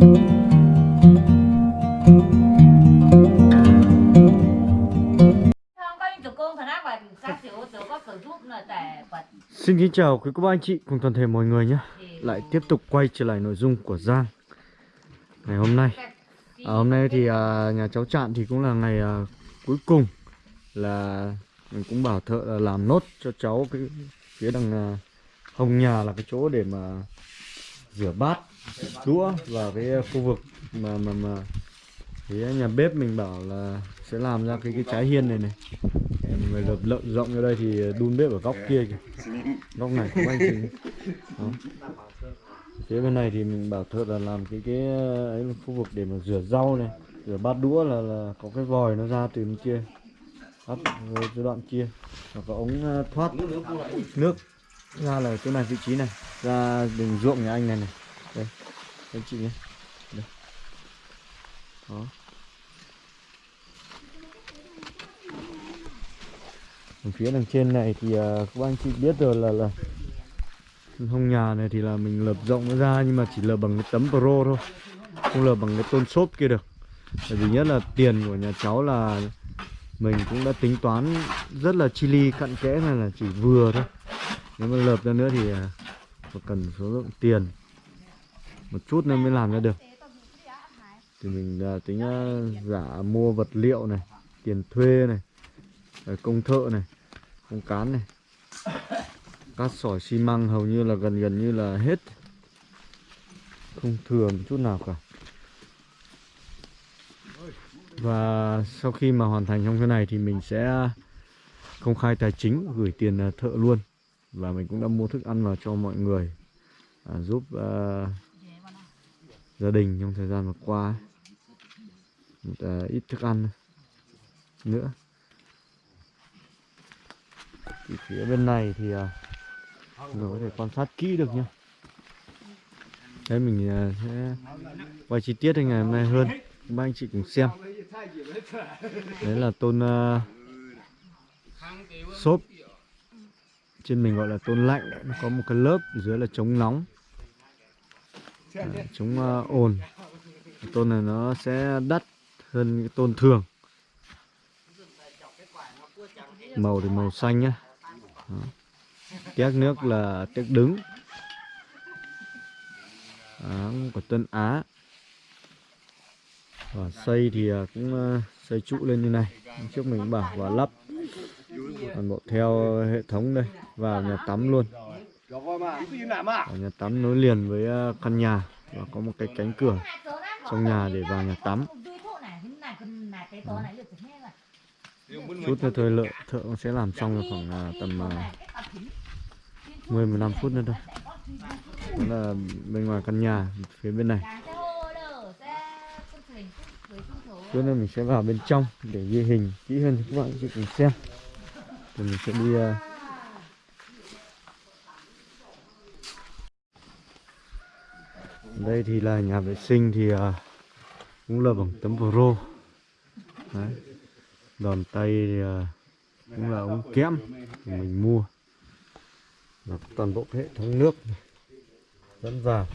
Xin kính chào quý cô bác anh chị cùng toàn thể mọi người nhé. Lại tiếp tục quay trở lại nội dung của Giang Ngày hôm nay. À, Hôm nay thì à, nhà cháu trạm thì cũng là ngày à, cuối cùng Là mình cũng bảo thợ là làm nốt cho cháu cái phía đằng à, hông nhà là cái chỗ để mà rửa bát, đũa và cái ờ, khu vực mà mà mà cái nhà bếp mình bảo là sẽ làm ra cái cái trái hiên này này. Người lợp lợn rộng ra đây thì ờ, đun bếp ở góc kia kìa. Góc này cũng anh chính. Đó. phía bên này thì mình bảo thợ là làm cái cái ờ, ấy là khu vực để mà rửa rau này, rửa bát đũa là là có cái vòi nó ra từ bên kia, bắt cái đoạn kia. Và có ống thoát nước ra là chỗ này, vị trí này, ra đường ruộng nhà anh này này anh chị nhé. Đây. đó. Ở phía đằng trên này thì uh, các anh chị biết rồi là là hông nhà này thì là mình lợp rộng nó ra nhưng mà chỉ lợp bằng cái tấm pro thôi. Không lợp bằng cái tôn xốp kia được. Bởi vì nhất là tiền của nhà cháu là mình cũng đã tính toán rất là chi li cặn kẽ này là chỉ vừa thôi. Nếu mà lợp ra nữa thì uh, cần số lượng tiền một chút nữa mới làm ra được. Thì mình uh, tính uh, giả mua vật liệu này tiền thuê này à, công thợ này công cán này. Cát sỏi xi măng hầu như là gần gần như là hết. Không thừa một chút nào cả. Và sau khi mà hoàn thành trong cái này thì mình sẽ công khai tài chính gửi tiền thợ luôn. Và mình cũng đã mua thức ăn vào cho mọi người à, giúp uh, gia đình trong thời gian vừa qua một, uh, ít thức ăn nữa. Thì phía bên này thì uh, mình có thể quan sát kỹ được nhá. Thế mình uh, sẽ quay chi tiết ngày hôm nay hơn. Ba anh chị cùng xem. Đấy là tôn uh, xốp. Trên mình gọi là tôn lạnh. Nó có một cái lớp dưới là chống nóng à, chống uh, ồn. Tôn này nó sẽ đắt hơn cái tôn thường. Màu thì màu xanh nhá. Đó. Tiếc nước là tiếc đứng. Đó, của Tân Á. Và xây thì ờ, cũng ờ, xây trụ lên như này. Trước mình bảo và lắp. Toàn bộ theo hệ thống đây vào nhà tắm luôn nhà tắm nối liền với uh, căn nhà và có một cái cánh cửa trong nhà để vào nhà tắm. Đó chút nữa thôi lợi thợ sẽ làm xong khoảng uh, tầm uh, 10 15 phút nữa thôi. Đó là bên ngoài căn nhà phía bên này. Trước nữa mình sẽ vào bên trong để ghi hình kỹ hơn cho các bạn cùng xem. Rồi mình sẽ đi Đây thì là nhà vệ sinh thì uh, cũng là bằng tấm pro. Đấy. Đòn tay thì à, cũng là ống kẽm mình mua. Và toàn bộ hệ thống nước dẫn vào.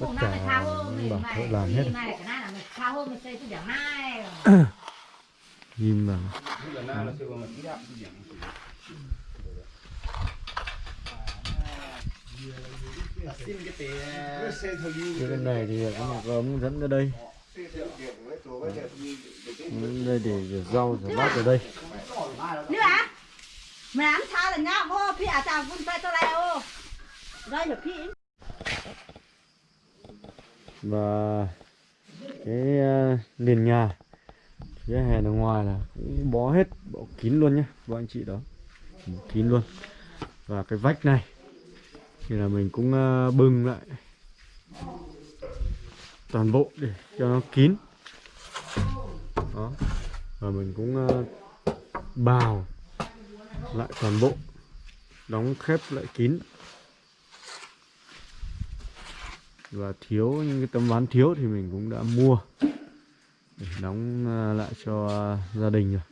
Tất cả bảo thợ làm hết. nhìn vào cái này thì có một ống dẫn ra đây. Đây để rửa rau rửa bát ở đây. Nữa à mày ăn sao là nhá vô phi à chào vun tay tôi lại ô. Đây là phi. Và cái uh, nền nhà phía hè ở ngoài là cũng bó hết bó kín luôn nhé các anh chị đó. Kín luôn. Và cái vách này thì là mình cũng ờ, bưng lại. Toàn bộ để cho nó kín. Đó. Và mình cũng ờ, bào lại toàn bộ. Đóng khép lại kín. Và thiếu những cái tấm ván thiếu thì mình cũng đã mua để đóng ờ, lại cho gia đình rồi.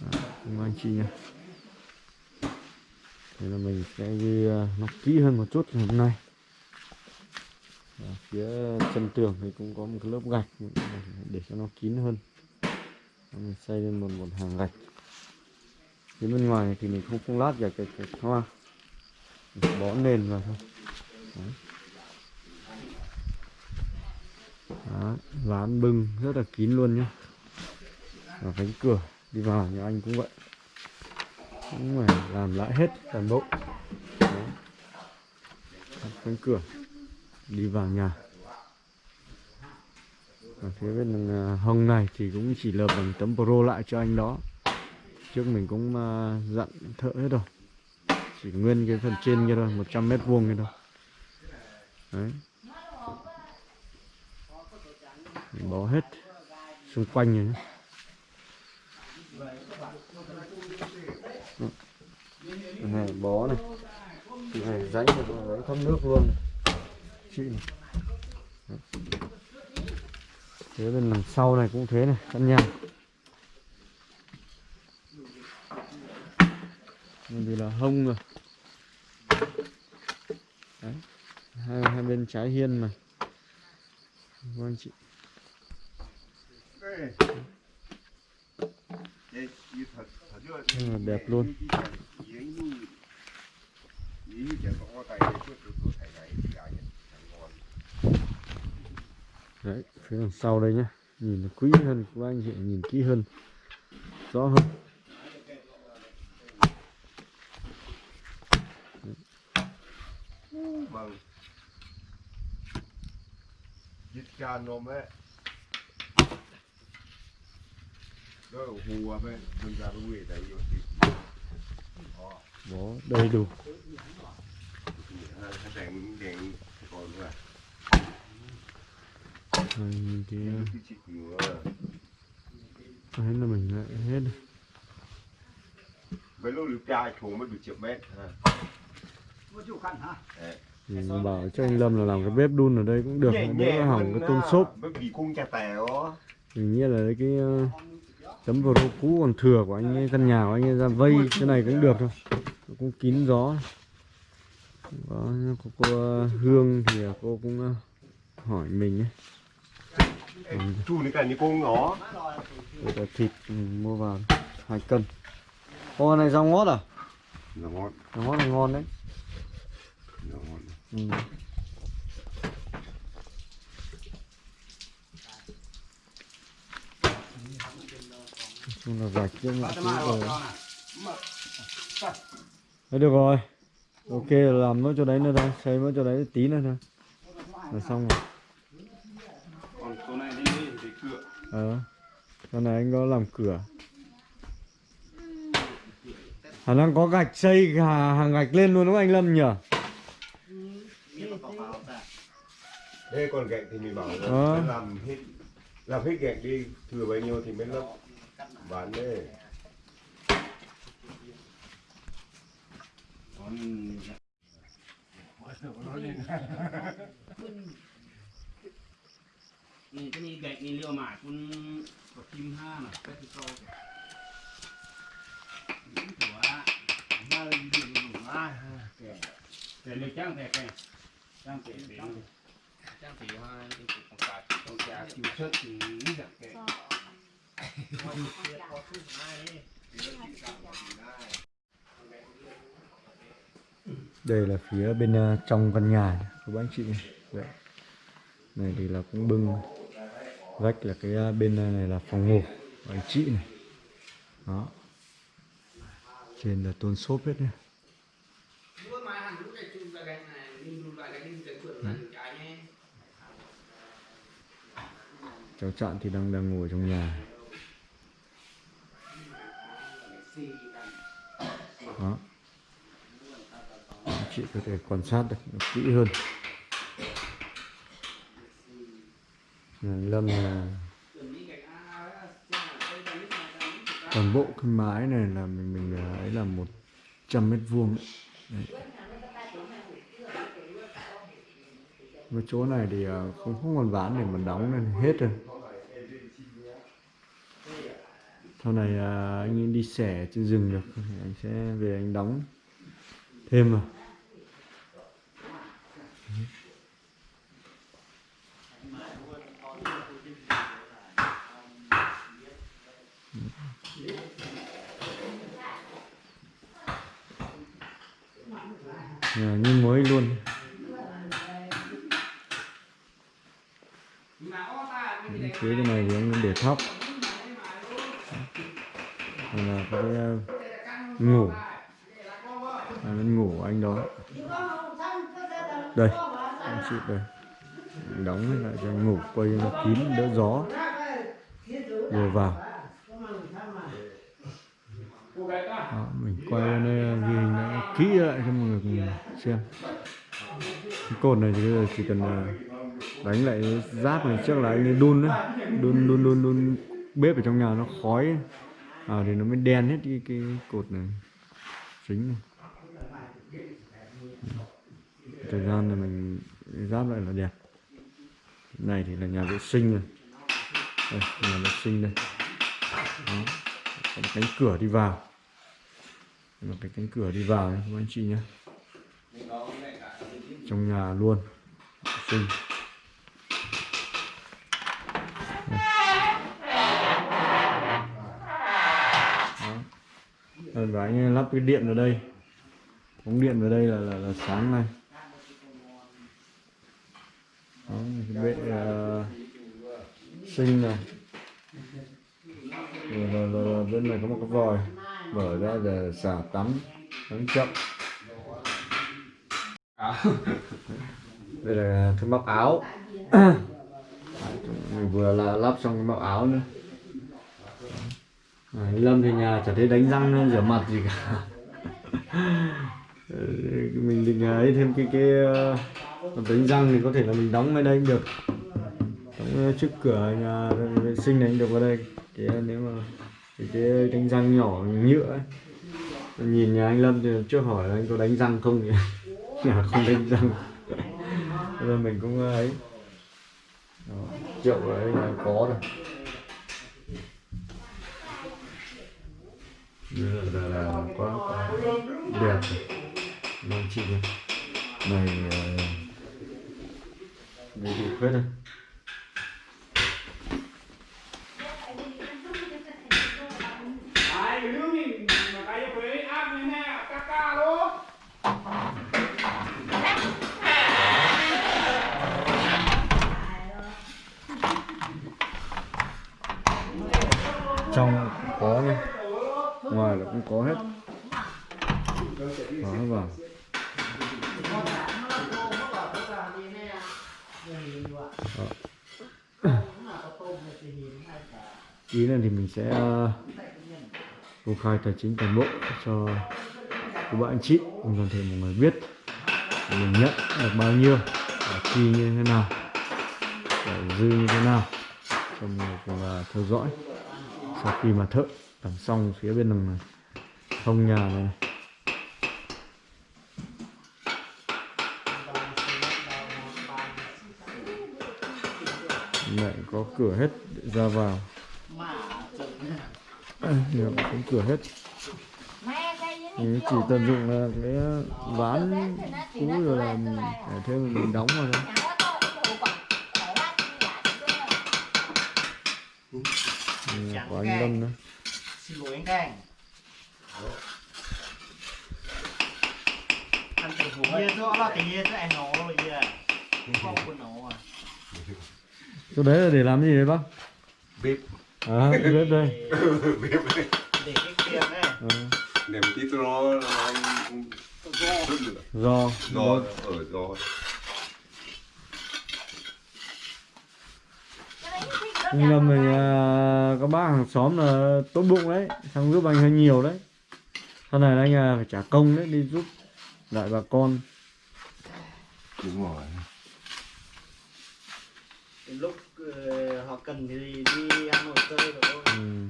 Đó, anh chị nhé. Thế là mình sẽ ghi ờ, nó kỹ hơn một chút ngày hôm nay. Ở phía chân tường thì cũng có một cái lớp gạch để cho nó kín hơn. Mình xây lên một một hàng gạch. Phía bên ngoài này thì mình không không lát gạch cái cái hoa. Mình bó nền vào thôi. Đấy. Đó, ván bưng rất là kín luôn nhá. Và cánh cửa đi vào nhà anh cũng vậy cũng phải làm lại hết toàn bộ. Đó. cánh cửa. Đi vào nhà. Và phía bên à, hông này thì cũng chỉ lợp bằng tấm pro lại cho anh đó. Trước mình cũng à, dặn thợ hết rồi. Chỉ nguyên cái phần trên kia thôi 100 mét vuông kia thôi. Đấy. Mình bó hết xung quanh rồi nhé này bó này. Cái này rãnh rãnh thoát nước luôn chị này. Phía bên đằng sau này cũng thế này căn nhà thì là hông rồi. Đấy. Hai, hai bên trái hiên mà. Vâng anh chị? Đẹp luôn Đấy, phía đằng sau đây nhé Nhìn nó quý hơn, các anh chị nhìn kỹ hơn Rõ hơn Vâng. Giết cha nôm ấy. Đó là hùa à bên, đừng ra đuôi đấy rồi. Bó đầy đủ Hai đèn đèn còn nữa. Rồi, nhìn cái Cái là mình lại hết rồi. Với lúc được cha xuống mới được triệu mét. Đấy. thì mình bảo cho anh Lâm là làm cái bếp đun ở đây cũng được Nhẹ đỡ hỏng cái tôn à, xốp Bởi vì cung cha tèo. mình nghĩ là cái ờ, tấm pro cũ còn thừa của anh ấy, căn nhà của anh ấy ra vây cái này cũng được thôi Nó cũng kín gió có có cô ờ, Hương thì cô cũng ờ, hỏi mình ấy Chu này cả như cô ngó. Đây thịt mình mua vào hai cân Ô này rau ngót à? Nó ngon. Rau ngót là ngon đấy Nó ngon. ừ. Nói chung là gạch chứ mọi thứ rồi. Đấy được rồi. Ok làm nó cho đấy nữa thôi. Xây nó cho đấy tí nữa thôi. Là xong rồi. Còn số này đi để cửa. Ờ. Con này anh có làm cửa. Khả năng có gạch xây hà, hàng gạch lên luôn đúng không anh Lâm nhỉ? Thế còn gạch thì mình bảo là Ờ. làm hết làm hết gạch đi thừa bao nhiêu thì mới lấp bán đấyนี่จะมีแกะมีเรียวหมากคุณกดทิมห้าน่ะแปดสิบเก้าถือว่าห้าเลยดีดีดีมากแต่เลยจ้างแต่แกจ้างเตะเป็นจ้างเตะห้าที่ติดของกาของกาคิวเชิดถึงนี่แบบแก đây là phía bên ờ, trong căn nhà của bác chị này. Đấy. Này thì là cũng bưng vách là cái ờ, bên ờ, này là phòng ngủ của anh chị này. Đó. Trên là tôn xốp hết nhé. Cháu Trạng thì đang đang ngồi trong nhà. Đó. Chị có thể quan sát được kỹ hơn. Lâm là toàn bộ cái mái này là mình mình ấy là 100 mét vuông đấy. Cái chỗ này thì à, không không còn ván để mà đóng nên hết rồi. Sau này à, anh đi xẻ trên rừng được thì anh sẽ về anh đóng thêm vào Nhà như mới luôn phía cái này thì anh để thóc Đây là cái ờ, ngủ à, nó ngủ anh đó đây anh chị đây Anh đóng lại cho anh ngủ quay cho nó kín đỡ gió vừa vào đó, mình quay lên đây ghi hình nó kỹ lại cho mọi người cùng xem cái cột này thì bây giờ chỉ cần à, đánh lại giáp này trước là anh ấy đun đấy. Đun đun đun đun bếp ở trong nhà nó khói. Ấy. à thì nó mới đen hết cái cái cột này. Chính này. Thời gian là mình giáp lại là đẹp. Này thì là nhà vệ sinh này. Đây, nhà vệ sinh đây. Đó. cánh cửa đi vào. Một cái cánh cửa đi vào này các anh chị nhé trong nhà luôn. Xinh. Sinh Rồi và anh lắp cái điện vào đây. Ống điện vào đây là là, là sáng à, này Đó, vệ uh, sinh này. Rồi, rồi, rồi, rồi bên này có một cái vòi. Mở ra để xả tắm. Tắm chậm đây là cái móc áo. Mình vừa là lắp xong cái móc áo nữa. À, Lâm thì nhà chả thấy đánh răng rửa mặt gì cả. Ờ, mình định à, ấy thêm cái cái ờ, đánh răng thì có thể là mình đóng bên đây cũng được. Đóng trước cửa nhà vệ sinh này cũng được vào đây. Cái à, nếu mà cái, cái đánh răng nhỏ nhựa ấy. nhìn nhà anh Lâm thì trước hỏi là anh có đánh răng không thì nhà không lên răng. Rồi mình cũng ấy. Đó, triệu ở là có rồi. Đây là, là, là quá, quá đẹp rồi. Vâng, chị này Này Bị đầy đây. Trong cũng có nha Ngoài là cũng có hết. Đó, vào. Ý này thì mình sẽ ờ, công khai tài chính toàn bộ cho các bạn anh chị cùng toàn thể mọi người biết, mình nhận được bao nhiêu, và chi như thế nào, và dư như thế nào cho mọi người cùng ờ, theo dõi sau khi mà thợ làm xong phía bên đằng này không nhà này. Lại có cửa hết để ra vào. À, nhiều có cửa hết. Thì chỉ tận dụng là cái ván cũ rồi là để thêm mình đóng vào thôi. Đây là của anh Lâm đó. Xin lỗi anh Thành anh tự hủ kia chỗ là cái kia chỗ anh nấu rồi kia không có nấu à. Chỗ đấy là để làm gì đấy bác? Bếp. À cái bếp đây. Bếp đấy để cái kia đấy à, để một tí cho nó nó lửa do gió ở gió anh Lâm thì à, các bác hàng xóm là tốt bụng đấy. Xong giúp anh hơi nhiều đấy. Sau này anh à, phải trả công đấy đi giúp lại bà con. Đúng rồi. Lúc ờ, họ cần thì đi Hà Nội chơi rồi thôi. Ừ.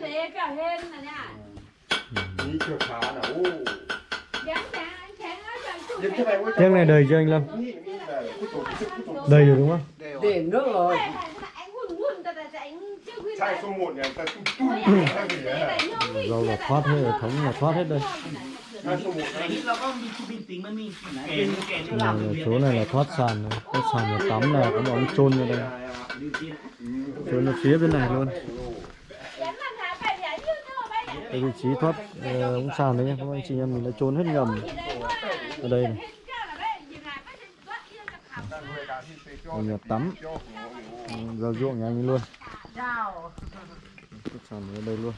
Thế cả lên là nha. ní chưa phá là ô Dán Tiếng này đầy cho anh Lâm? Đầy rồi đúng không? Để nước rồi. Rau ừ. là thoát hết rồi, thống là thoát hết đây. Này, Chỗ này là thoát sàn này. Thoát sàn là tắm là có bóng trôn ra đây. Trôn nó phía bên này luôn. Vị trí thoát uh, sàn đấy nhé Các anh chị em mình đã trôn hết ngầm ở đây này Hết tắm ra ruộng nhà anh luôn Chào. sàn ở đây luôn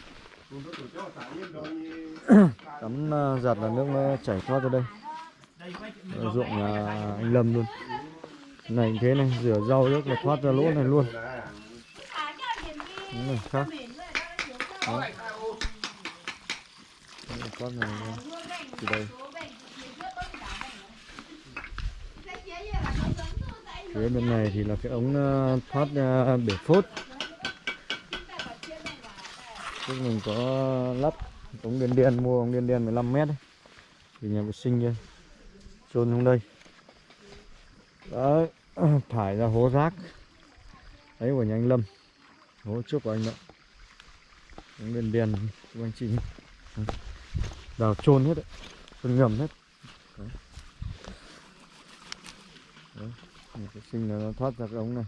tắm à, giặt là nước nó chảy thoát ra đây Ở ruộng nhà anh Lâm luôn này thế này, rửa rau nước là thoát ra lỗ này luôn Đúng này khác. Đó. với lại các bạn xuống Đó. Đấy, thoát này luôn. đây phía bên này thì là cái ống ờ, thoát ờ, bể phốt. Trước mình có lắp ống điện điện, mua ống điện điện 15 mét thì nhà vệ sinh chôn xuống đây. Đấy, thải ra hố rác. Đấy, của nhà anh Lâm. Hố trước của anh đó ống điện điện của anh chị. Đào chôn hết đấy. Chôn ngầm hết. Đấy. Đấy. Nhà sinh là nó thoát ra cái ống này.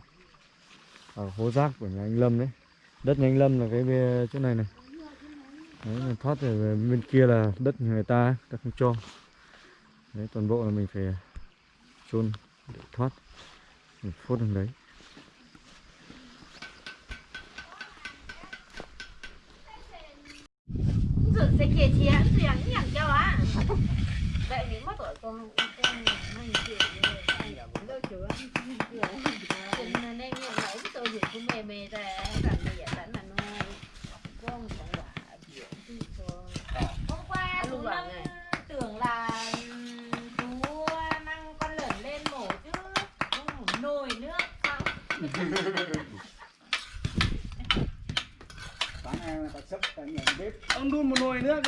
Ở hố rác của nhà anh Lâm đấy. Đất nhà anh Lâm là cái bê- chỗ này này. Đấy là thoát rồi về bên kia là đất người ta ta không cho. Đấy, toàn bộ là mình phải chôn để thoát. Mình phốt đằng đấy. Hãy subscribe cho kênh Ghiền Mì Gõ Để không bỏ lỡ những video hấp dẫn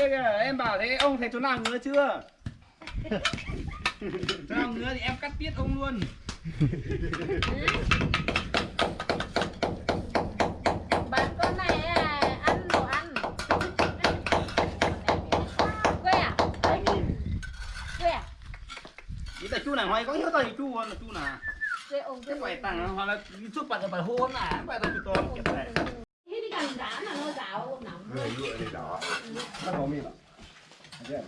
kia kìa em bảo thế ông thấy chỗ nào ngứa chưa? Chỗ nào ngứa thì em cắt tiết ông luôn. Bạn con này à, ăn đồ ăn. Quê à? Quê à? Ý là chú này hoài có nhớ tay chú là chú nào? Quê ông quê cái phải tặng hoặc là chút bạn phải hôn à phải tặng chú to 太保密了，再这了。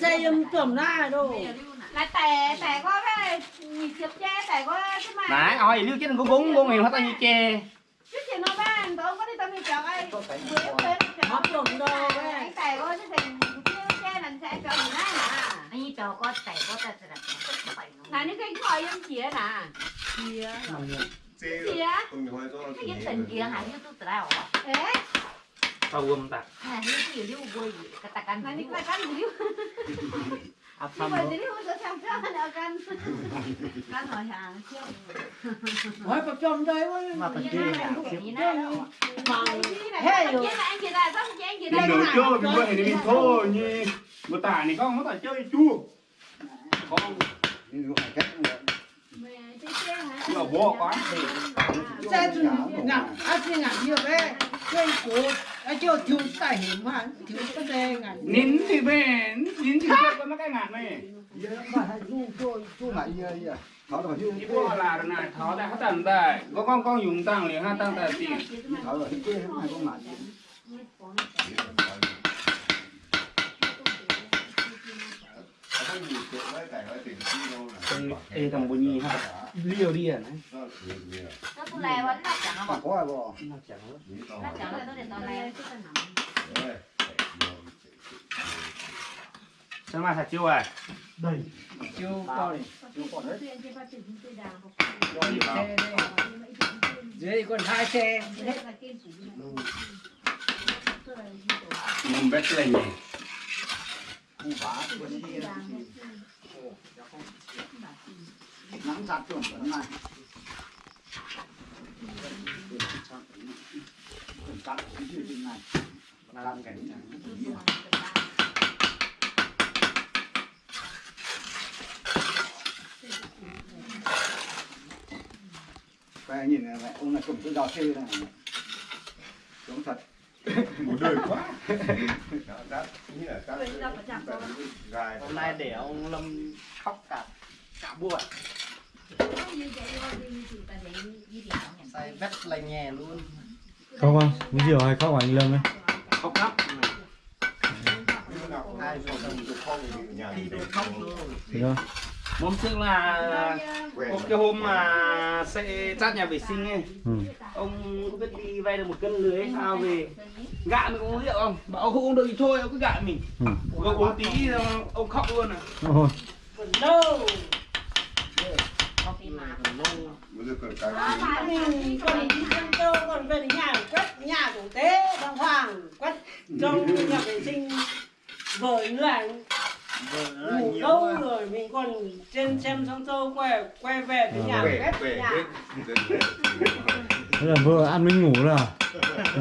dây um, tưởng ra đồ. Là tè tè có cái nhịp chụp che tè có cái mà. Nãy ôi lưu chết đừng có bún bún miệng hết tao như che. Chứ chị nó bán tôi có đi tao như chọn ai nó bên chọn tưởng đồ cái tè có chứ thì che lần sẽ chọn gì đấy nè anh có tè có tè sẽ đặt này những cái khỏi em chĩa nè. Chĩa chĩa cái gì tỉnh kia hả? Như tôi tao ế Tawam ta. cái dulu. Katakan dulu. Apa mau? Jadi udah sampai akan. Kan hỏi hàng. Hỏi bắp trong đây quá. Mà bắp trên này. Hey. Đi đồ chua thì vậy thì thôi nhỉ. Mà tả này con nó tả chơi chua. Con. Đi đồ hải cách. Mẹ chơi chơi hả? Là bố quá. Chơi chung. Nặng, ăn gì nặng nhiều đấy. 그리고 아저 뒤에 힘만 뒤에 대가 닌 뒤에 닌 뒤에 có cái ngàn này. Mà hay du cho du lại gì vậy tháo rồi chứ đi qua là này tháo ra hết tận đây có con con dùng tăng liền ha tăng tại tiền. Tháo rồi chứ không phải con ngàn ê thằng bồ nhi ha liều đi à này nó nó tôi lè vẫn là chẳng mà có ai bỏ nó chẳng nó chẳng là tôi để tôi lè chứ đấy sao mà thật chưa à đây. Chưa to này chưa còn đấy. Dưới còn hai xe. Mình biết lên nhỉ khu phá quân đi nắng sát chuẩn vẫn này cắt cái gì này làm cảnh Cái nhìn này, ông này cầm cái đào xe này. Giống thật. một đời quá. Cắt như là cắt gai hôm nay để ông lâm khóc cả cả buổi. Say vét lành nhẹ luôn. Khóc không? Uống rượu hay khóc anh Lâm ấy? khóc lắm. Thì nhà tôi khóc luôn. Thế đó. Hôm trước là một cái hôm mà sẽ chát nhà vệ sinh ấy Ừ. ông không biết đi vay được một cân lưới hay sao về gạ mình uống rượu không? Bảo ông không uống được thì thôi ông cứ gạ mình. Ừ. ông uống tí rồi ông khóc luôn à. Ôi, bây giờ cần cái mình còn đi dân châu còn về nhà quét nhà chủ tế đàng hoàng quét trong nhà vệ sinh. Vợ ngủ lâu rồi mình còn trên xem sông châu quay quay về tới nhà về quét nhà. hết thế là vừa ăn mới ngủ là.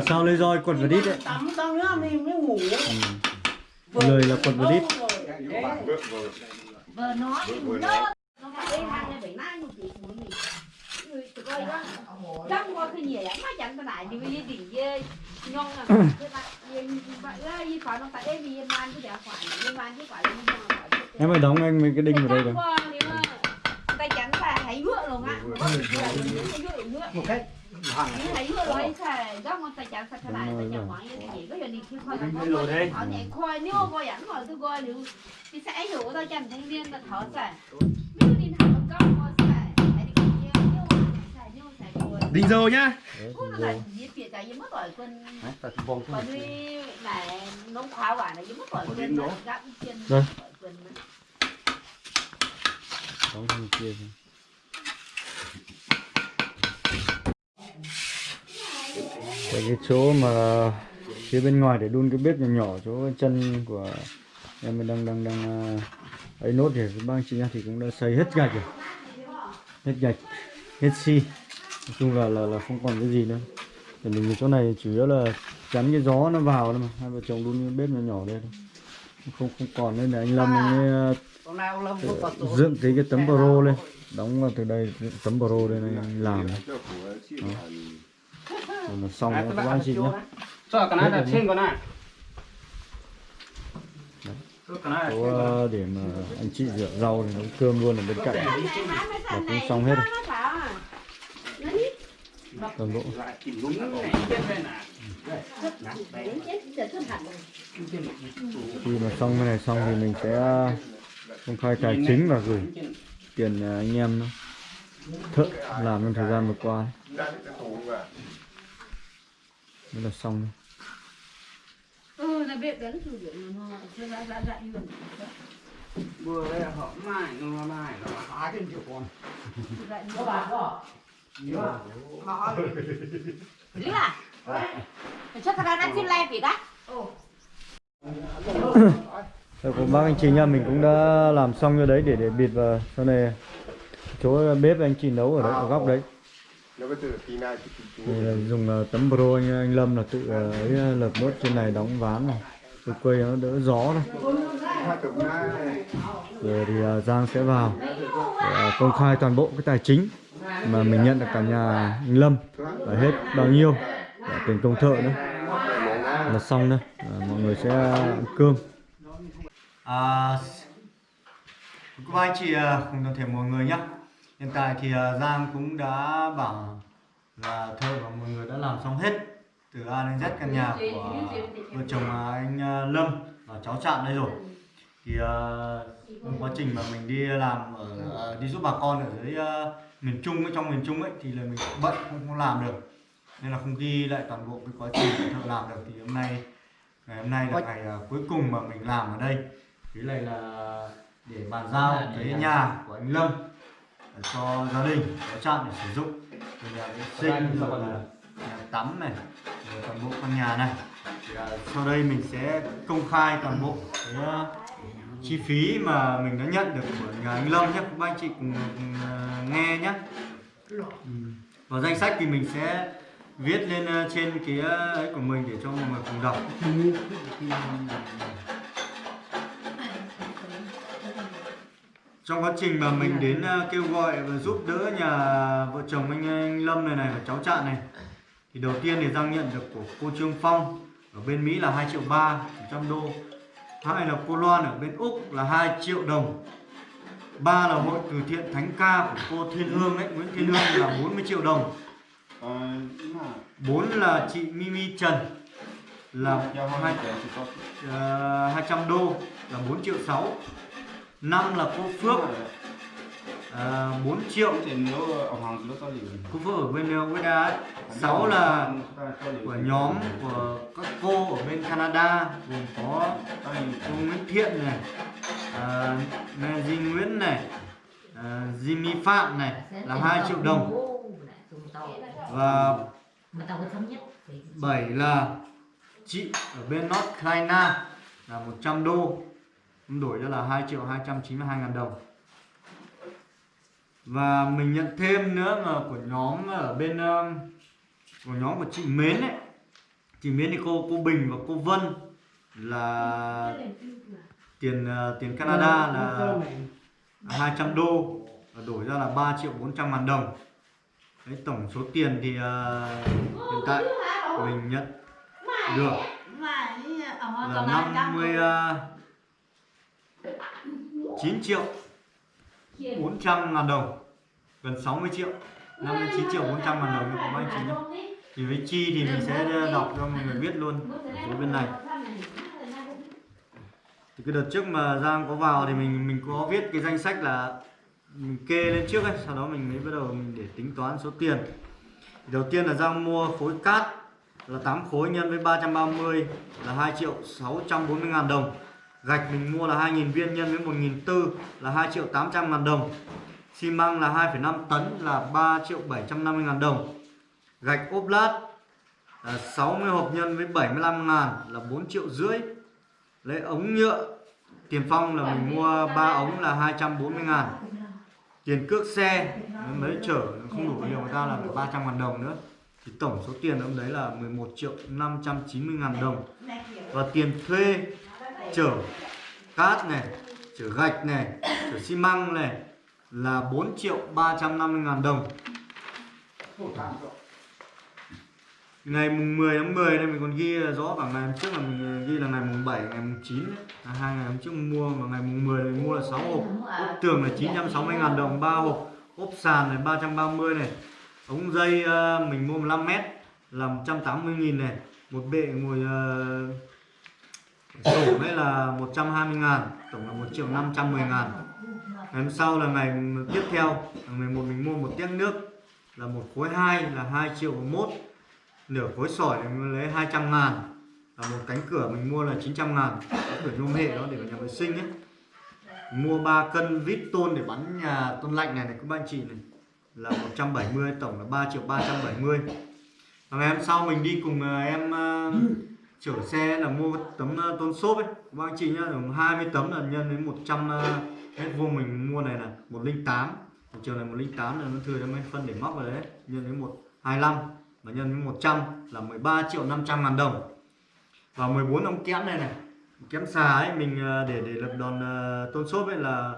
Sao lấy roi quật vào đít đấy? tắm xong nữa mình mới ngủ. Ừ. Lời là quật vào đít. nó Vừa nó nói. nó phải đi hàng này phải nai một tí của mình trong qua cái lắm mà chẳng có lại đi với đỉnh dê nhông là cái bạn yên bạn ơi phải nó tại em vì man cái đẹp phải em man chứ phải em man phải Em phải đóng anh mấy cái đinh vào đây rồi tay chắn là hãy vựa luôn á một cách hãy vựa rồi xài góc con tay chắn cái lại tay chắn mỏi như gì có giờ đi khi khoai đây. họ nhảy khoai nếu coi ảnh mà tôi coi nếu thì sẽ hưởng tao chắn thanh niên là thở xài Đóng thằng kia rồi. Tại cái chỗ mà phía bên ngoài để đun cái bếp nhỏ nhỏ chỗ chân của em mình đang đang đang à, ấy nốt thì bác chị nha thì cũng đã xây hết gạch rồi. Hết gạch hết xi nói chung là là là không còn cái gì nữa. Để mình chỗ này chủ yếu là chắn cái gió nó vào thôi mà. Hai vợ chồng đun cái bếp nhỏ nhỏ đây thôi. Không không còn nên là anh Lâm anh ấy, Hôm nay ông Lâm không có à, tổ dựng cái cái tấm pro lên. Đóng vào từ đây tấm pro đây anh làm này. là Rồi là xong rồi các bác chị nhé Cho cái này là trên con này. Cho cái này là chỗ này. ờ, để mà anh chị rửa rau thì nấu cơm luôn ở bên cạnh. là cũng xong hết rồi toàn bộ. Đây khi mà xong cái này xong thì mình sẽ ờ, công khai tài chính và gửi tiền ờ, anh em thợ làm trong thời gian vừa qua. Mới là xong thôi. ừ là biết đến sử dụng nó chưa ra ra ra như Vừa đây là họ mải nó mải nó hai cái triệu con. Vậy các bạn có à? Để cho thằng ăn xin le vì đó. Rồi của bác anh chị nha mình cũng đã làm xong cho đấy để để bịt vào sau này chỗ bếp anh chị nấu ở đấy ở góc đấy. Từ thì là dùng ờ, tấm pro anh, anh Lâm là tự ờ, ấy lợp nốt trên này đóng ván này. Tôi quay nó đỡ gió thôi. Rồi thì Giang sẽ vào để, công khai toàn bộ cái tài chính mà mình nhận được cả nhà anh Lâm và hết bao nhiêu? Và tiền công thợ nữa. Là xong nữa, à, mọi người sẽ ăn cơm. À, các anh chị à, cùng toàn thể mọi người nhé hiện tại thì à, Giang cũng đã bảo là thợ và mọi người đã làm xong hết từ A đến Z căn nhà của vợ chồng anh à, Lâm và cháu Trạm đây rồi. Thì uh, trong quá trình mà mình đi làm ở uh, đi giúp bà con ở dưới uh, miền Trung ấy, trong miền Trung ấy thì là mình bận không, không làm được. Nên là không ghi lại toàn bộ cái quá trình thợ làm được. Thì hôm nay ngày hôm nay là ngày à, cuối cùng mà mình làm ở đây. Thế này là để bàn giao cái nhà của anh Lâm để cho gia đình cháu Trạm để sử dụng. Rồi nhà vệ sinh rồi là nhà tắm này rồi toàn bộ căn nhà này. Thì là sau đây mình sẽ công khai toàn bộ cái uh, chi phí mà mình đã nhận được của nhà anh Lâm nhé các anh chị cùng, ờ, nghe nhé. Ừ. Và danh sách thì mình sẽ viết lên ờ, trên cái ờ, ấy của mình để cho mọi người cùng đọc. Trong quá trình mà mình đến kêu gọi và giúp đỡ nhà vợ chồng anh, anh Lâm này này và cháu Trạng này thì đầu tiên thì Giang nhận được của cô Trương Phong ở bên Mỹ là 2 triệu 3 100 đô hai là cô Loan ở bên Úc là 2 triệu đồng. Ba là hội từ thiện Thánh Ca của cô Thiên Hương ấy Nguyễn Thiên Hương là 40 triệu đồng. Ờ, bốn là chị Mimi Trần là giao hai hai có uh, 200 đô là 4 triệu 6 năm là cô Phước uh, 4 triệu thì nếu ở hàng nó có liền Phước ở bên USA ấy. 6 là của nhóm của các cô ở bên Canada gồm có cô Nguyễn Thiện này à, Di Nguyễn này à, Jimmy Phạm này là 2 triệu đồng. Và 7 là chị ở bên North Carolina là 100 đô. Đổi ra là 2 triệu 292 ngàn đồng và mình nhận thêm nữa là của nhóm ở bên um, của nhóm của chị Mến ấy. Chị Mến thì cô cô Bình và cô Vân là tiền uh, tiền Canada là 200 đô và đổi ra là 3 triệu 400 ngàn đồng. Đấy, tổng số tiền thì uh, hiện tại mình nhận được là 50 uh, 9 triệu 400 ngàn đồng, gần 60 triệu 59 triệu 400 ngàn đồng của anh chị nhé. Thì với chi thì mình sẽ đọc cho mọi người biết luôn ở phía bên này. Thì cái đợt trước mà Giang có vào thì mình mình có viết cái danh sách là mình kê lên trước ấy, sau đó mình mới bắt đầu mình để tính toán số tiền. Thì đầu tiên là Giang mua khối cát là 8 khối nhân với 330 là 2 triệu 640 ngàn đồng gạch mình mua là 2.000 viên nhân với 1.400 là 2 triệu 800 ngàn đồng. Xi măng là 2,5 tấn là 3 triệu 750 ngàn đồng. Gạch ốp lát là 60 hộp nhân với 75 ngàn là 4 triệu rưỡi. Lấy ống nhựa tiền phong là mình mua 3 ống là 240 ngàn. Tiền cước xe mới chở không đủ nhiều người ta là phải 300 ngàn đồng nữa. Thì tổng số tiền ông đấy là 11 triệu 590 ngàn đồng. Và tiền thuê chở cát này chở gạch này chở xi măng này là 4 triệu 350 ngàn đồng. Ngày mùng 10 tháng 10 đây mình còn ghi rõ cả ngày hôm trước là mình ghi là ngày mùng 7 ngày mùng 9 đấy. À, hai ngày hôm trước mình mua và ngày mùng 10 mình mua là 6 hộp. Ốp tường là 960 ngàn đồng 3 hộp. Ốp sàn này 330 này. Ống dây uh, mình mua 15 mét là 180 nghìn này. Một bệ ngồi uh, sổ đấy là 120 ngàn tổng là 1 triệu 510 ngàn. Ngày hôm sau là ngày tiếp theo ngày 11 mình mua một tiếng nước là một khối 2 là 2 triệu 1 nửa khối sỏi thì mình lấy 200 ngàn. Và một cánh cửa mình mua là 900 ngàn. Cánh cửa nhôm hệ đó để vào nhà vệ sinh ấy. Mua 3 cân vít tôn để bắn nhà tôn lạnh này này các bạn chị này. Là 170 tổng là 3 triệu 370 và ngày hôm sau mình đi cùng à, em uh, chở xe là mua tấm ờ, tôn xốp ấy. Các anh chị nhá 20 tấm là nhân đến 100 ờ, mét vuông mình mua này là 108 chiều này 108 là nó thừa cho mấy phân để móc vào đấy, nhân đến 125 và nhân với 100 là 13 triệu 500 ngàn đồng. Và 14 ống kẽm này này, kẽm xà ấy, mình ờ, để để lập đòn tôn xốp ấy là,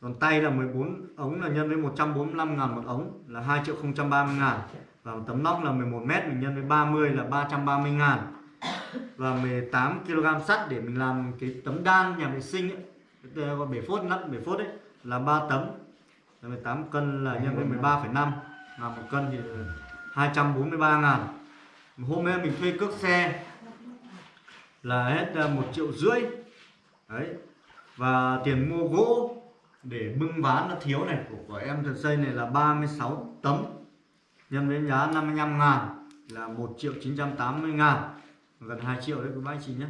đòn tay là 14 ống là nhân với 145 ngàn một ống là 2 triệu 030 ngàn. Và một tấm nóc là 11 mét mình nhân với 30 là 330 ngàn và 18 kg sắt để mình làm cái tấm đan nhà vệ sinh ấy. Gọi ờ, bể phốt nắp bể phốt ấy là 3 tấm. Là 18 cân là nhân với 13,5 là một cân thì 243 ngàn. Hôm nay mình thuê cước xe là hết ờ, một triệu rưỡi. Đấy. Và tiền mua gỗ để bưng ván nó thiếu này của, của em thật xây này là 36 tấm. Nhân với giá 55 ngàn là 1 triệu 980 ngàn gần 2 triệu đấy các bác anh chị nhé.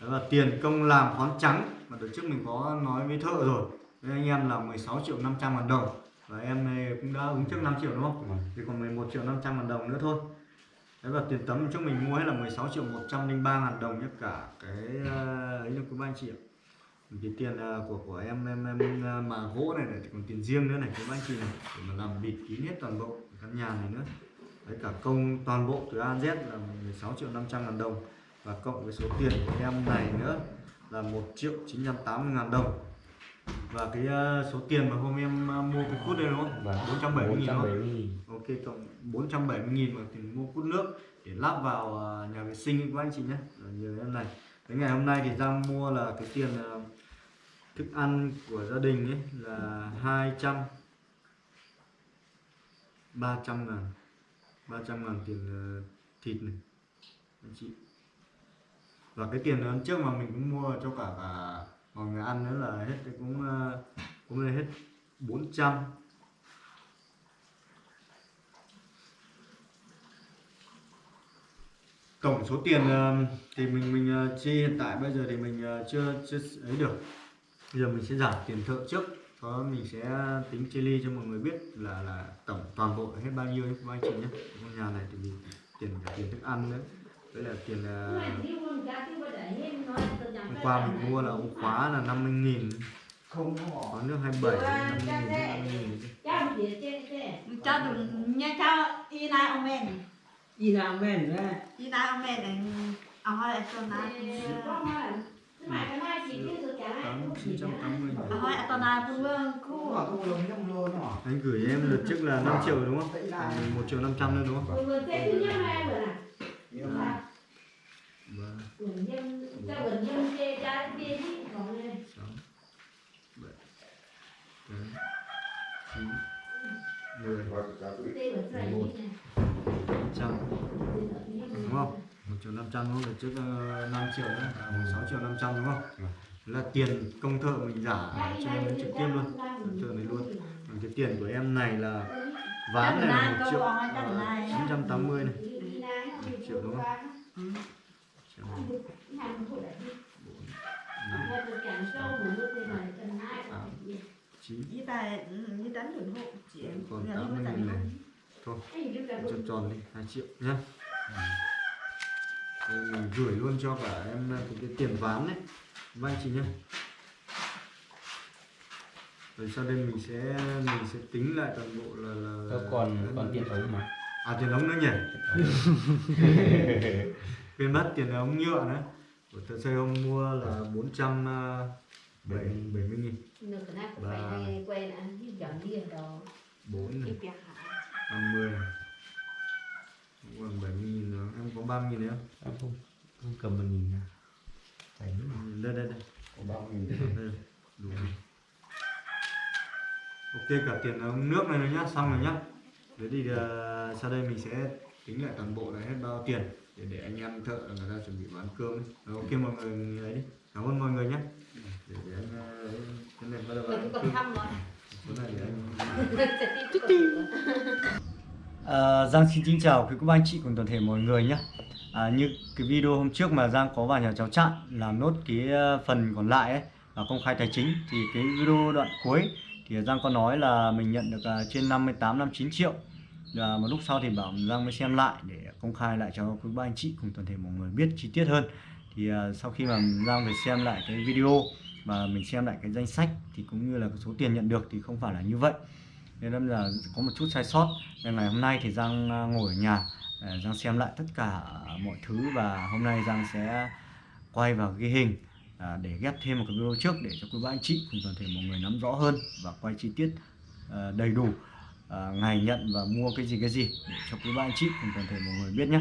Đó là tiền công làm khoán trắng mà tổ trước mình có nói với thợ rồi. Với anh em là 16 triệu 500 ngàn đồng. Và em này cũng đã ứng trước 5 triệu đúng không? Thì còn 11 triệu 500 ngàn đồng nữa thôi. Đấy và tiền tấm trước mình mua hết là 16 triệu 103 ngàn đồng nhé cả cái ờ, ấy là của ba anh chị ạ. Cái tiền ờ, của của em em em ờ, mà gỗ này này còn tiền riêng nữa này các anh chị này. Để mà làm bịt kín hết toàn bộ căn nhà này nữa đấy cả công toàn bộ từ A Z là 16 triệu 500 ngàn đồng và cộng với số tiền của em này nữa là 1 triệu 980 ngàn đồng và cái ờ, số tiền mà hôm em ờ, mua cái cút đây đúng không? Vâng. 470 nghìn không? 470 nghìn. Ok cộng 470 nghìn mà tiền mua cút nước để lắp vào ờ, nhà vệ sinh của anh chị nhé như em này cái ngày hôm nay thì Giang mua là cái tiền thức ăn của gia đình ấy là 200 300 ngàn 300 ngàn tiền ờ, thịt này. Anh chị. Và cái tiền hôm trước mà mình cũng mua cho cả cả mọi người ăn nữa là hết cũng ờ, cũng là hết 400 tổng số tiền ờ, thì mình mình chi hiện tại bây giờ thì mình chưa chưa ấy được. Bây giờ mình sẽ giảm tiền thợ trước có mình sẽ tính chia ly cho mọi người biết là là tổng toàn bộ hết bao nhiêu nhé các anh chị nhé. Ngôi nhà này thì mình tiền cả tiền thức ăn nữa. Với là tiền hôm qua mình mua là ống khóa là 50 nghìn. Không có nước 27 50 nghìn 50 nghìn cho đừng nha cho y na ông men đi làm men y na ông men này ông hỏi na ông hỏi cho na hả? anh gửi em đợt trước là 5 triệu đúng không? À, 1 triệu 500 nữa đúng không? Nhưng triệu 500 đúng không? Đợt trước uh, 5 triệu nữa, à, 16 triệu 500 đúng không? Là tiền công thợ mình giả cho em trực tiếp luôn, thợ này luôn. Còn cái tiền của em này là ván này là 1 triệu ờ, 980 này, 1 triệu đúng không? Triệu, chín. Y ta y đánh ủng hộ chị còn nhà 80 nó nghìn này. Thôi tròn tròn đi 2 triệu nhá. Mình gửi luôn cho cả em cái, cái tiền ván đấy vay chị nhá rồi sau đây mình sẽ mình sẽ tính lại toàn bộ là là Có còn còn tiền ống mà. à tiền ống nữa nhỉ? Quên mất tiền ống nhựa nữa. Của thợ xây hôm mua là 470 nghìn. Bốn này. 50 này. Cũng còn 70 nghìn nữa em có 30 nghìn nữa Em không không cầm một nghìn nào. Phải đúng không? đây đây đây Có bao nghìn. đây đủ rồi. ok cả tiền ống nước này nữa nhá xong rồi nhá thế thì ờ, sau đây mình sẽ tính lại toàn bộ là hết bao tiền để để anh em thợ người ta chuẩn bị bán cơm ấy. Rồi, ok mọi người ấy đi cảm ơn mọi người nhé để, để anh ờ, ấy, cái này bắt đầu ăn cơm. Số này để anh À, Giang xin kính chào quý cô bác anh chị cùng toàn thể mọi người nhé. À, Như cái video hôm trước mà Giang có vào nhà cháu chặn làm nốt cái ờ, phần còn lại ấy là công khai tài chính. Thì cái video đoạn cuối thì Giang có nói là mình nhận được à, trên 58 59 triệu. Và một lúc sau thì bảo Giang mới xem lại để công khai lại cho quý ba anh chị cùng toàn thể mọi người biết chi tiết hơn. Thì à, sau khi mà Giang về xem lại cái video và mình xem lại cái danh sách thì cũng như là cái số tiền nhận được thì không phải là như vậy nên là có một chút sai sót. Nên ngày hôm nay thì Giang à, ngồi ở nhà à, Giang xem lại tất cả mọi thứ và hôm nay Giang sẽ quay vào ghi hình à, để ghép thêm một cái video trước để cho quý bác anh chị cùng toàn thể mọi người nắm rõ hơn và quay chi tiết à, đầy đủ à, ngày nhận và mua cái gì cái gì để cho quý bác anh chị cùng toàn thể mọi người biết nhé.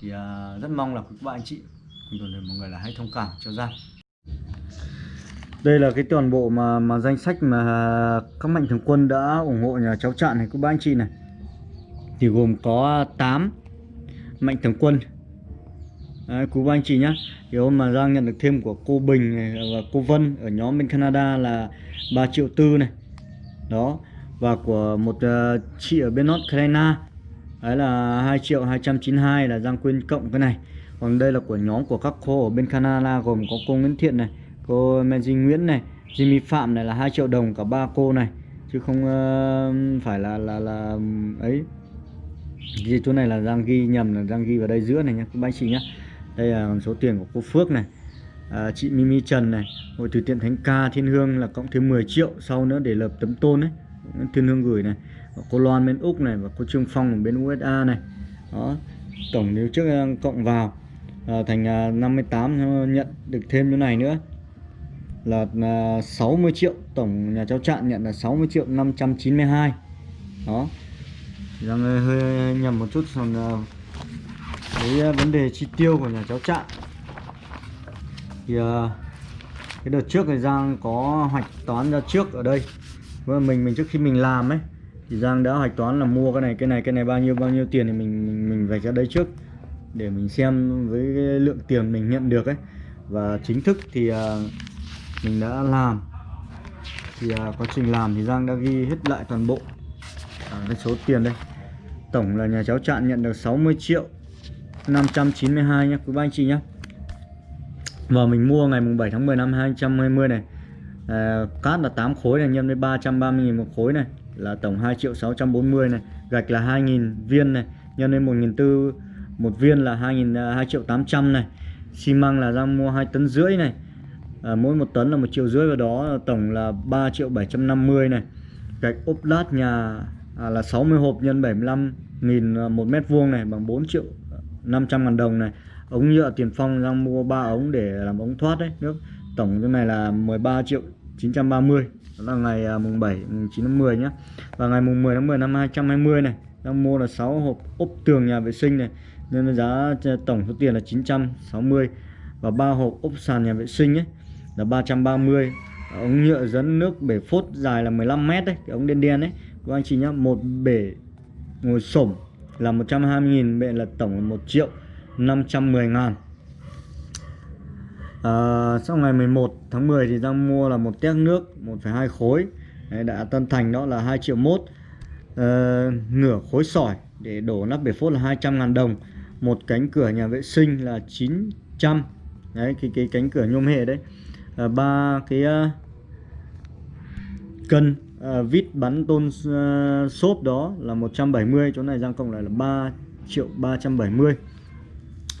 Thì à, rất mong là quý bác anh chị cùng toàn thể mọi người là hãy thông cảm cho Giang đây là cái toàn bộ mà mà danh sách mà các mạnh thường quân đã ủng hộ nhà cháu Trạng này quý ba anh chị này. Thì gồm có 8 Mạnh Thường Quân. Đấy, quý ba anh chị nhé. thì hôm mà Giang nhận được thêm của cô Bình này và cô Vân ở nhóm bên Canada là 3 triệu tư này. Đó và của một uh, chị ở bên North Carolina. Đấy là 2 triệu 292 là Giang quên cộng cái này. Còn đây là của nhóm của các cô ở bên Canada gồm có cô Nguyễn Thiện này cô Menji Nguyễn này Jimmy Phạm này là 2 triệu đồng cả ba cô này. Chứ không uh, phải là là là ấy. Ghi chỗ này là đang ghi nhầm là đang ghi vào đây giữa này nhá các bác chị nhá. Đây là số tiền của cô Phước này. À, chị Mimi Trần này hội từ thiện Thánh Ca Thiên Hương là cộng thêm 10 triệu sau nữa để lập tấm tôn đấy Thiên Hương gửi này. Và cô Loan bên Úc này và cô Trương Phong ở bên USA này. Đó tổng nếu trước ờ, cộng vào à, thành 58 nhận được thêm chỗ này nữa là à, 60 triệu tổng nhà cháu Trạng nhận là 60 triệu 592 đó. Giang hơi, hơi nhầm một chút còn à, cái vấn đề chi tiêu của nhà cháu Trạng thì à, cái đợt trước thì Giang có hoạch toán ra trước ở đây. Và mình mình trước khi mình làm ấy thì Giang đã hoạch toán là mua cái này cái này cái này bao nhiêu bao nhiêu tiền thì mình mình, mình vạch ra đây trước để mình xem với cái lượng tiền mình nhận được ấy. Và chính thức thì mình đã làm. Thì à, quá trình làm thì Giang đã ghi hết lại toàn bộ à, cái số tiền đây. Tổng là nhà cháu Trạng nhận được 60 triệu 592 nhé quý ba anh chị nhé và mình mua ngày mùng 7 tháng 10 năm 2020 này. À, cát là 8 khối này nhân với 330 000 một khối này là tổng 2 triệu 640 này. Gạch là 2.000 viên này nhân với 1.400 một viên là 2.000 2 à, triệu 800 này. Xi măng là ra mua 2 tấn rưỡi này à, mỗi một tấn là một triệu rưỡi và đó tổng là 3 triệu 750 này. Gạch ốp lát nhà à, là 60 hộp nhân 75 nghìn à, một mét vuông này bằng 4 triệu 500 ngàn đồng này. Ống nhựa tiền phong đang mua 3 ống để làm ống thoát đấy nước. Tổng cái này là 13 triệu 930 đó là ngày à, mùng 7 mùng 9 tháng 10 nhé và ngày mùng 10 tháng 10 năm 220 này đang mua là 6 hộp ốp tường nhà vệ sinh này. Nên giá à, tổng số tiền là 960 và ba hộp ốp sàn nhà vệ sinh ấy là 330 ống nhựa dẫn nước bể phốt dài là 15 mét đấy cái ống đen đen đấy các anh chị nhá một bể ngồi sổm là 120.000 bệ là tổng là 1 triệu 510 ngàn. À, sau ngày 11 tháng 10 thì Giang mua là một téc nước 1,2 khối. Đấy, đã tân thành đó là 2 triệu mốt. À, nửa khối sỏi để đổ nắp bể phốt là 200 ngàn đồng. Một cánh cửa nhà vệ sinh là 900 đấy cái cái cánh cửa nhôm hệ đấy. Ờ, ba cái ờ, cân uh, vít bắn tôn uh, xốp đó là 170 chỗ này Giang cộng lại là 3 triệu 370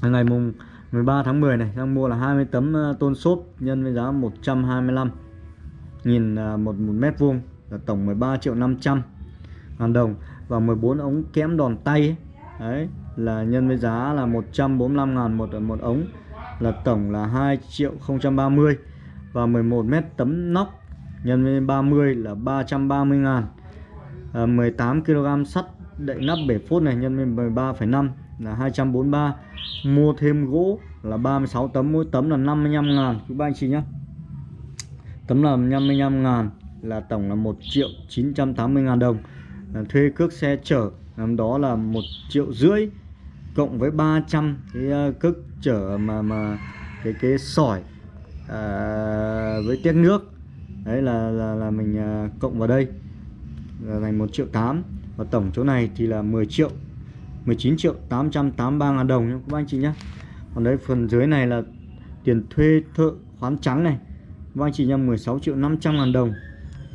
ngày mùng 13 tháng 10 này Giang mua là 20 tấm tôn xốp nhân với giá 125 nghìn một, một mét vuông là tổng 13 triệu 500 ngàn đồng và 14 ống kẽm đòn tay ấy. đấy là nhân với giá là 145 ngàn một một ống là tổng là 2 triệu 030 000 và 11 mét tấm nóc nhân với 30 là 330 ngàn. À, 18 kg sắt đậy nắp bể phốt này nhân với 13,5 là 243 mua thêm gỗ là 36 tấm mỗi tấm là 55 ngàn. Quý ba anh chị nhé. Tấm là 55 ngàn là tổng là 1 triệu 980 ngàn đồng. À, thuê cước xe chở năm đó là 1 triệu rưỡi cộng với 300 cái ờ, cước chở mà mà cái cái sỏi à, với tiếc nước. Đấy là là, là mình à, cộng vào đây. Là thành 1 triệu 8 và tổng chỗ này thì là 10 triệu 19 triệu 883 ngàn đồng nhé các anh chị nhé. Còn đấy phần dưới này là tiền thuê thợ khoán trắng này. Các anh chị nhé 16 triệu 500 ngàn đồng.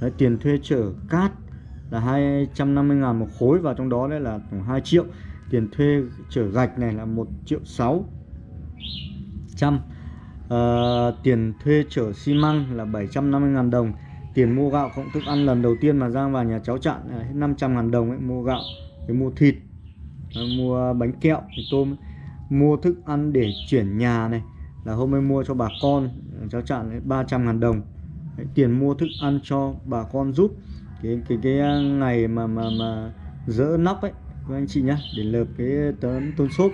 Đấy, tiền thuê chở cát là 250 ngàn một khối. Và trong đó đấy là 2 triệu. Tiền thuê chở gạch này là 1 triệu 6 trăm uh, tiền thuê chở xi măng là 750 ngàn đồng. Tiền mua gạo cộng thức ăn lần đầu tiên mà Giang vào nhà cháu chặn là hết 500 ngàn đồng ấy mua gạo với mua thịt ờ, mua bánh kẹo thì tôm mua thức ăn để chuyển nhà này là hôm nay mua cho bà con cháu chặn 300 ngàn đồng. Đấy, tiền mua thức ăn cho bà con giúp. Cái cái cái ờ, ngày mà mà mà dỡ nóc ấy các anh chị nhá để lợp cái tấm tôn xốp.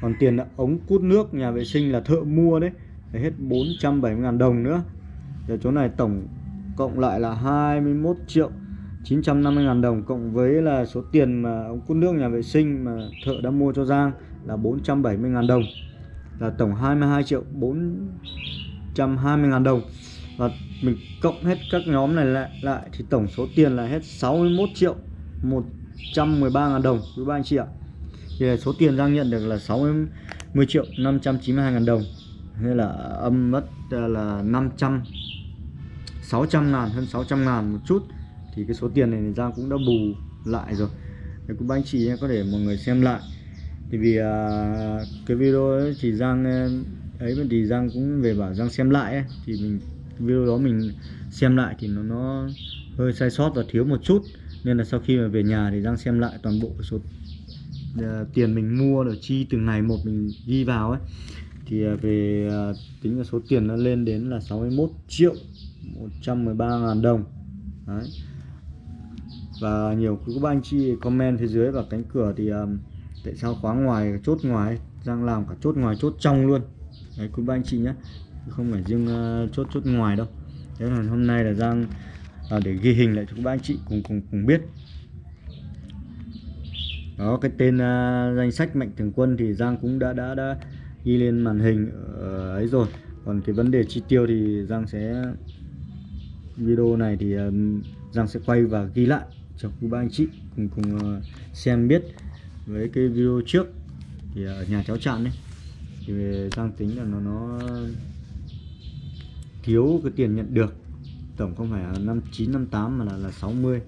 Còn tiền là ống cút nước nhà vệ sinh là thợ mua đấy để hết 470.000 đồng nữa. Giờ chỗ này tổng cộng lại là 21 triệu 950 ngàn đồng, cộng với là số tiền mà ông cút nước, nhà vệ sinh mà thợ đã mua cho Giang là 470.000 đồng. Là tổng 22 triệu 420.000 đồng. Và mình cộng hết các nhóm này lại lại thì tổng số tiền là hết 61 triệu 113.000 đồng, quý ba anh chị ạ. Thì số tiền Giang nhận được là 60 triệu 592.000 đồng hay là âm mất ờ, là 500 600 ngàn hơn 600 ngàn một chút. Thì cái số tiền này thì Giang cũng đã bù lại rồi. Thì cũng anh chị có thể mọi người xem lại. Thì vì à, cái video ấy thì Giang ờ, ấy thì Giang cũng về bảo Giang xem lại ấy, thì mình video đó mình xem lại thì nó nó hơi sai sót và thiếu một chút. Nên là sau khi mà về nhà thì Giang xem lại toàn bộ cái số uh, tiền mình mua rồi chi từng ngày một mình ghi vào ấy thì à, về à, tính là số tiền nó lên đến là 61 triệu 113 ngàn đồng. Đấy. và nhiều quý các anh chị comment phía dưới và cánh cửa thì um, tại sao khóa ngoài chốt ngoài Giang làm cả chốt ngoài chốt trong luôn. Đấy quý ba anh chị nhé không phải riêng uh, chốt chốt ngoài đâu. Thế là hôm nay là Giang à, để ghi hình lại cho các bác anh chị cùng cùng cùng biết. Đó cái tên uh, danh sách mạnh thường quân thì Giang cũng đã đã đã ghi lên màn hình ở ấy rồi. Còn cái vấn đề chi tiêu thì Giang sẽ, video này thì ờ, Giang sẽ quay và ghi lại cho quý ba anh chị cùng cùng ờ, xem biết. Với cái video trước thì ở nhà cháu chặn đấy thì Giang tính là nó nó thiếu cái tiền nhận được. Tổng không phải là 5958 mà là là 60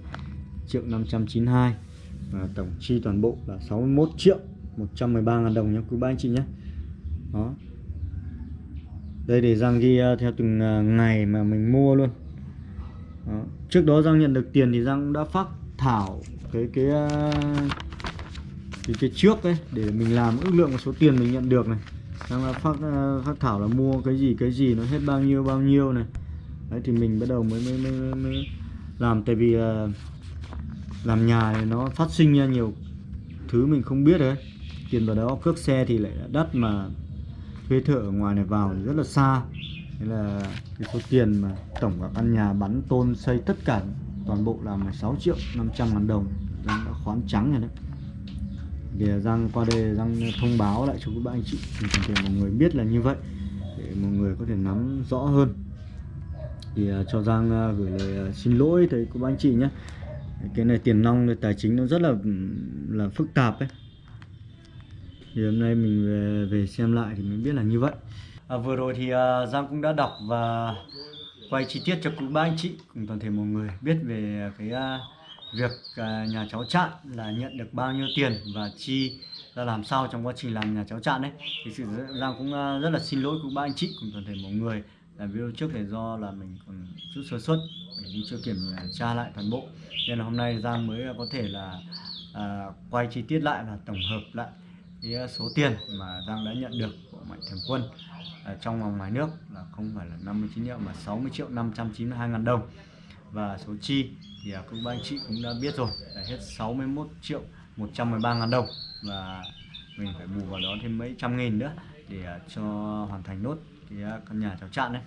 triệu 592 và tổng chi toàn bộ là 61 triệu 113 ngàn đồng nhé, quý ba anh chị nhé đó. Đây để Giang ghi ờ, theo từng ờ, ngày mà mình mua luôn. Đó. trước đó Giang nhận được tiền thì Giang cũng đã phát thảo cái cái ờ, cái, cái trước đấy để mình làm ước lượng một số tiền mình nhận được này. Giang đã phát phát thảo là mua cái gì cái gì nó hết bao nhiêu bao nhiêu này. Đấy thì mình bắt đầu mới mới mới, mới làm. Tại vì làm nhà thì nó phát sinh ra nhiều thứ mình không biết đấy. Tiền vào đó cước xe thì lại đắt mà thuê thợ ở ngoài này vào thì rất là xa. Nên là cái số tiền mà tổng cả căn nhà bắn tôn xây tất cả toàn bộ là 16 triệu 500 ngàn đồng. Giang đã khoán trắng rồi đấy. Để Giang qua đây Giang thông báo lại cho các bạn anh chị để mọi người biết là như vậy để mọi người có thể nắm rõ hơn. Thì à, cho Giang à, gửi lời à, xin lỗi tới các anh chị nhé. Cái này tiền nong tài chính nó rất là là phức tạp ấy thì hôm nay mình về, về xem lại thì mình biết là như vậy. À, vừa rồi thì uh, Giang cũng đã đọc và quay chi tiết cho quý ba anh chị cùng toàn thể mọi người biết về cái uh, việc uh, nhà cháu chạn là nhận được bao nhiêu tiền và chi ra làm sao trong quá trình làm nhà cháu chạn đấy thì sự Giang cũng uh, rất là xin lỗi quý ba anh chị cùng toàn thể mọi người. Làm video trước thì do là mình còn chút sơ suất mình chưa kiểm tra lại toàn bộ. Nên là hôm nay Giang mới có thể là uh, quay chi tiết lại và tổng hợp lại cái số tiền mà Giang đã nhận được của Mạnh Thường Quân à, trong và ngoài nước là không phải là 59 triệu mà 60 triệu 592 ngàn đồng. Và số chi thì à, các anh chị cũng đã biết rồi là hết 61 triệu 113 ngàn đồng. Và mình phải bù vào đó thêm mấy trăm nghìn nữa để à, cho hoàn thành nốt cái à, căn nhà cháu chạn đấy.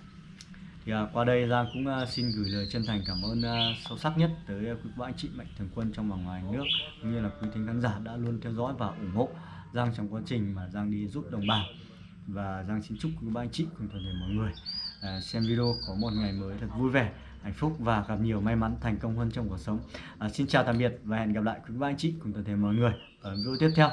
Thì à, qua đây Giang cũng à, xin gửi lời chân thành cảm ơn à, sâu sắc nhất tới à, quý anh chị mạnh thường quân trong và ngoài nước cũng như là quý thính khán giả đã luôn theo dõi và ủng hộ. Giang trong quá trình mà Giang đi giúp đồng bào. Và Giang xin chúc các anh chị cùng toàn thể mọi người à, xem video có một ngày mới thật vui vẻ hạnh phúc và gặp nhiều may mắn thành công hơn trong cuộc sống. À, xin chào tạm biệt và hẹn gặp lại quý anh chị cùng toàn thể mọi người ở video tiếp theo.